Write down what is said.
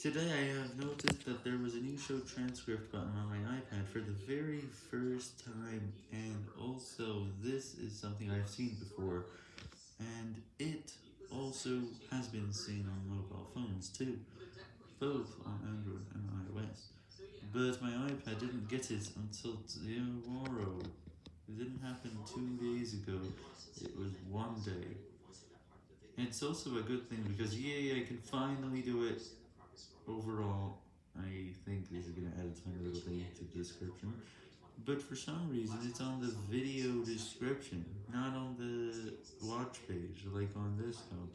Today I have noticed that there was a new show transcript button on my iPad for the very first time, and also this is something I've seen before, and it also has been seen on mobile phones too, both on Android and iOS, but my iPad didn't get it until tomorrow. It didn't happen two days ago, it was one day. It's also a good thing because yay, I can finally do it. Overall, I think this is going to add a tiny little thing to the description, but for some reason it's on the video description, not on the watch page, like on this one.